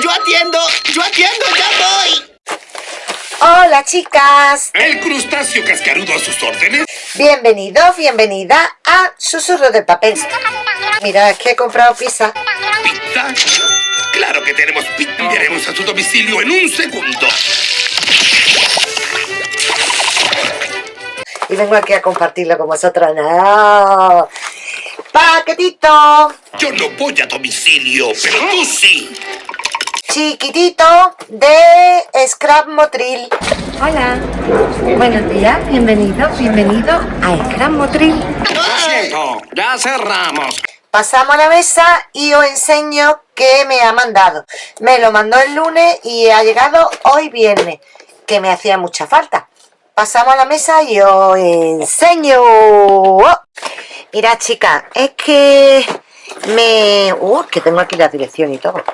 Yo atiendo, yo atiendo, ya voy. Hola chicas, ¿El crustáceo cascarudo a sus órdenes? bienvenidos, bienvenida a Susurro de Papel. Mira, es que he comprado pizza ¿Pizza? Claro que tenemos pizza. Enviaremos a su domicilio en un segundo. y vengo aquí a compartirlo con vosotros. ¡No! Paquetito Yo no voy a domicilio, pero tú sí. Chiquitito de Scrap Motril. Hola, buenos días, bienvenido, bienvenido a Scrap Motril. Lo ya cerramos. Pasamos a la mesa y os enseño qué me ha mandado. Me lo mandó el lunes y ha llegado hoy viernes, que me hacía mucha falta. Pasamos a la mesa y os enseño. ¡Oh! Mira, chicas, es que me... Uh, que tengo aquí la dirección y todo.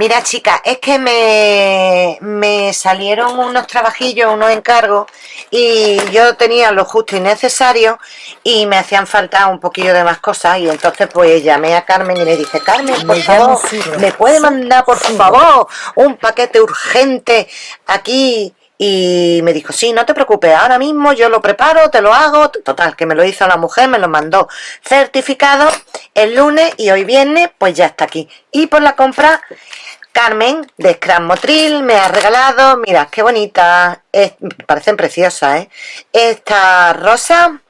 Mira, chicas, es que me, me salieron unos trabajillos, unos encargos, y yo tenía lo justo y necesario, y me hacían falta un poquillo de más cosas, y entonces pues llamé a Carmen y le dije, Carmen, por favor, ¿me puede mandar, por favor, un paquete urgente aquí? Y me dijo, sí, no te preocupes, ahora mismo yo lo preparo, te lo hago. Total, que me lo hizo la mujer, me lo mandó certificado el lunes y hoy viernes, pues ya está aquí. Y por la compra, Carmen de Scrum Motril me ha regalado, mira, qué bonita, es- parecen preciosas, ¿eh? Esta rosa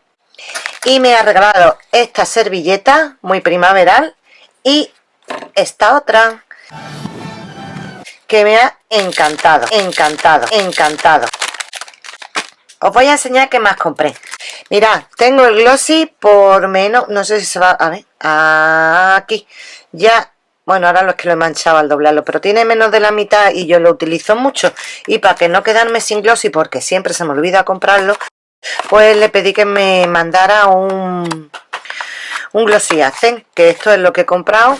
y me ha regalado esta servilleta muy primaveral y esta otra que me ha encantado, encantado, encantado. Os voy a enseñar qué más compré. Mirad, tengo el glossy por menos, no sé si se va, a ver, aquí, ya, bueno, ahora lo es que lo he manchado al doblarlo, pero tiene menos de la mitad y yo lo utilizo mucho. Y para que no quedarme sin glossy, porque siempre se me olvida comprarlo, pues le pedí que me mandara un, un glossy que esto es lo que he comprado.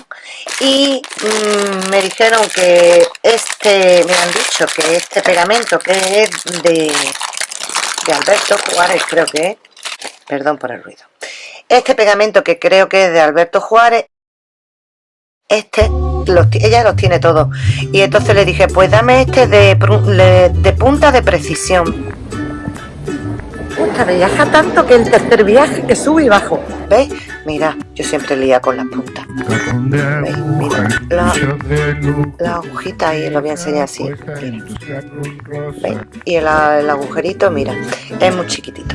Y mm, me dijeron que este, me han dicho que este pegamento que es de, de Alberto Juárez, creo que es, perdón por el ruido, este pegamento que creo que es de Alberto Juárez, este, los ella los tiene todos y entonces le dije, pues dame este de, punta de precisión. Puta, viaja tanto que el tercer viaje que sube y bajo. ¿Veis? Mira, yo siempre lía con las puntas. ¿Veis? Mira, la, la agujita ahí, lo voy a enseñar así. Mira. ¿Veis? Y el, el agujerito, mira, es muy chiquitito.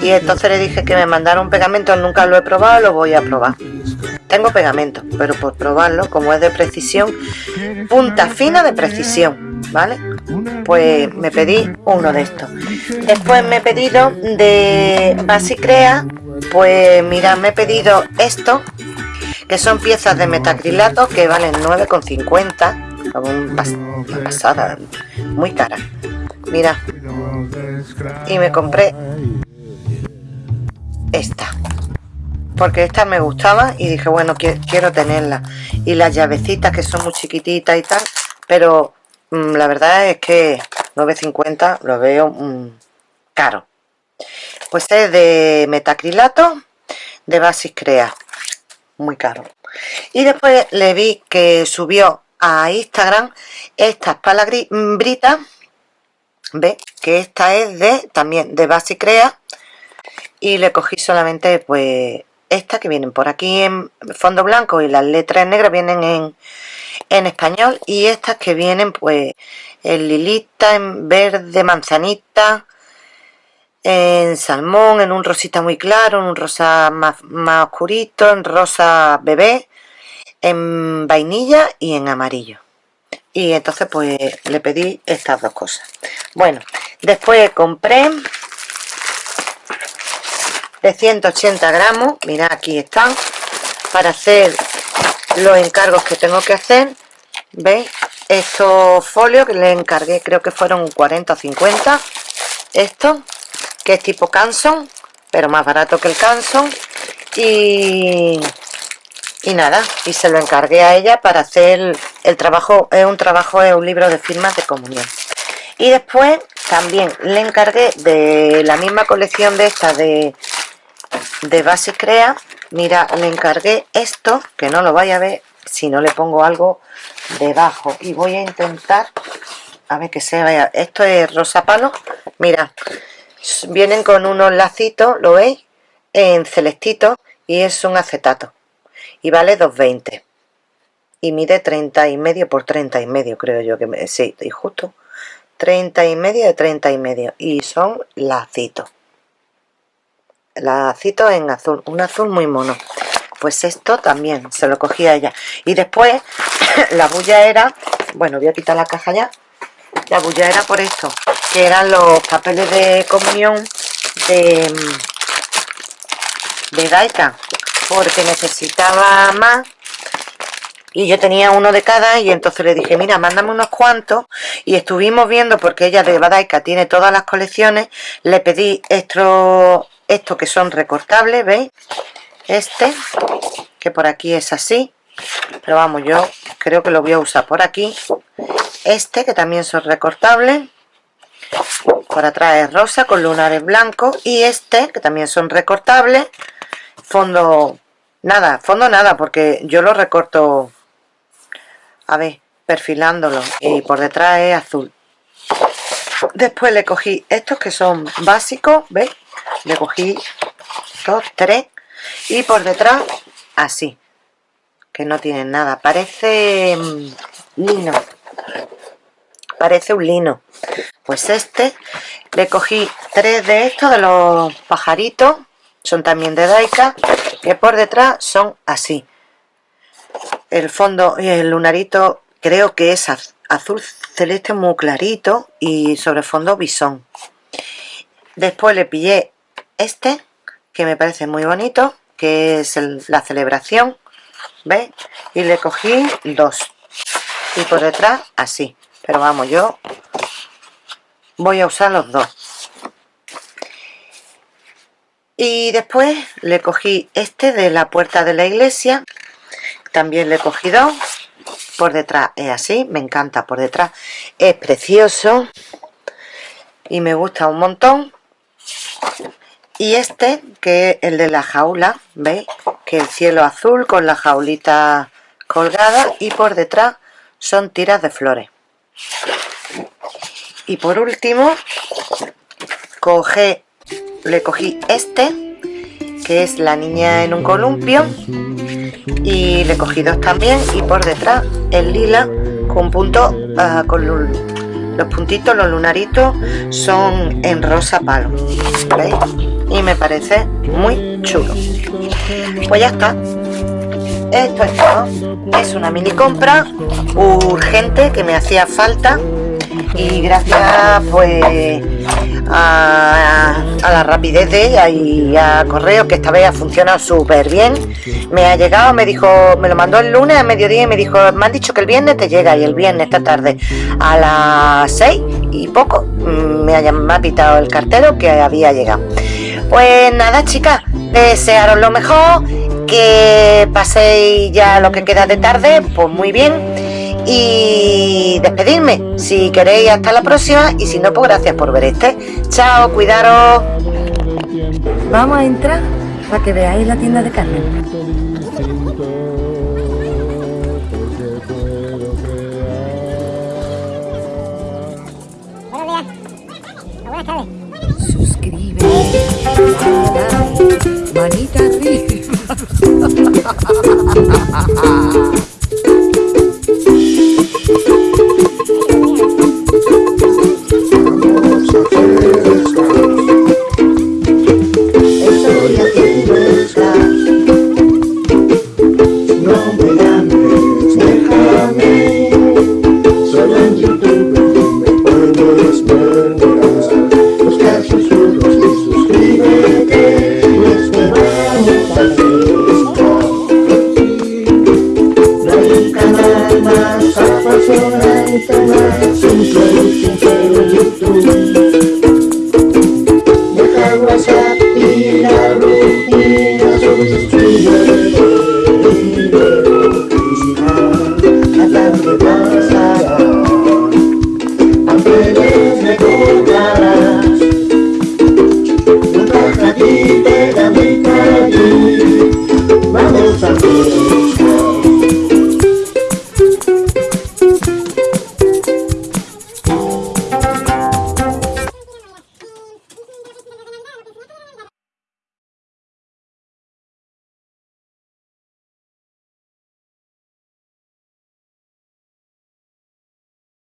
Y entonces le dije que me mandara un pegamento, nunca lo he probado, lo voy a probar. Tengo pegamento, pero por probarlo, como es de precisión, punta fina de precisión, ¿vale? Pues me pedí uno de estos. Después me he pedido de Basicrea, pues mira, me he pedido esto, que son piezas de metacrilato que valen 9,50, un pas- una pasada, muy cara. Mira, y me compré esta porque esta me gustaba y dije bueno qui- quiero tenerla y las llavecitas que son muy chiquititas y tal pero mm, la verdad es que 9.50 lo veo mm, caro. Pues es de metacrilato de Basis Crea muy caro. Y después le vi que subió a Instagram estas palagritas ve que esta es de también de Basic Crea y le cogí solamente pues esta que vienen por aquí en fondo blanco y las letras negro vienen en, en español y estas que vienen pues en lilita, en verde, manzanita en salmón, en un rosita muy claro, en un rosa más, más oscurito, en rosa bebé en vainilla y en amarillo. Y entonces pues le pedí estas dos cosas. Bueno, después compré de 180 gramos mira aquí están para hacer los encargos que tengo que hacer veis estos folios que le encargué creo que fueron 40 o 50 esto que es tipo Canson pero más barato que el Canson y y nada, y se lo encargué a ella para hacer el trabajo, es un trabajo, es un libro de firmas de comunión. Y después también le encargué de la misma colección de esta de, de Basic Crea, mira, le encargué esto, que no lo vaya a ver, si no le pongo algo debajo. Y voy a intentar a ver que se vaya. Esto es rosa palo mira vienen con unos lacitos lo veis en celestito y es un acetato. Y vale 2.20 y mide 30 y medio por 30 y medio creo yo que me, sí, y justo 30 y medio de 30 y medio. Y son lacitos lacitos en azul un azul muy mono. Pues esto también se lo cogí a ella. Y después la bulla era bueno voy a quitar la caja ya. La bulla era por esto que eran los papeles de comunión de de Daika porque necesitaba más. Y yo tenía uno de cada y entonces le dije, mira, mándame unos cuantos y estuvimos viendo, porque ella de Badaika tiene todas las colecciones, le pedí estos, estos que son recortables, ¿veis? Este, que por aquí es así, pero vamos, yo creo que lo voy a usar por aquí. Este, que también son recortables, por atrás es rosa con lunares blancos y este, que también son recortables, fondo, nada, fondo nada, porque yo lo recorto a ver, perfilándolo y por detrás es azul después le cogí estos que son básicos ¿veis? Le cogí dos, tres y por detrás así que no tienen nada. Parece mm, lino. Parece un lino. Pues este le cogí tres de estos de los pajaritos son también de Daika que por detrás son así. El fondo y el lunarito creo que es azul celeste muy clarito y sobre fondo bisón. Después le pillé este que me parece muy bonito que es la celebración ¿veis? y le cogí dos. Y por detrás así. Pero vamos yo voy a usar los dos. Y después le cogí este de la puerta de la iglesia. También le he cogido por detrás es así me encanta por detrás. Es precioso y me gusta un montón y este que es el de la jaula veis que el cielo azul con la jaulita colgada y por detrás son tiras de flores. Y por último le cogí este que es la niña en un columpio y le cogí dos también y por detrás el lila con punto uh, con los puntitos los lunaritos son en rosa palo ¿veis? y me parece muy chulo. Pues ya está. Esto es todo. Es una mini compra urgente que me hacía falta y gracias pues a, la rapidez de ella y a correo que esta vez ha funcionado súper bien me ha llegado, me dijo, me lo mandó el lunes a mediodía y me dijo, me han dicho que el viernes te llega y el viernes esta tarde a las 6 y poco mm, me ha, me pitado el cartero que había llegado. Pues nada chicas desearos lo mejor que paséis ya lo que queda de tarde pues muy bien y despedirme. Si queréis, hasta la próxima y si no, pues gracias por ver este. Chao, cuidaros. Vamos a entrar para que veáis la tienda de tardes. Suscríbete, manita arriba. más apasionante,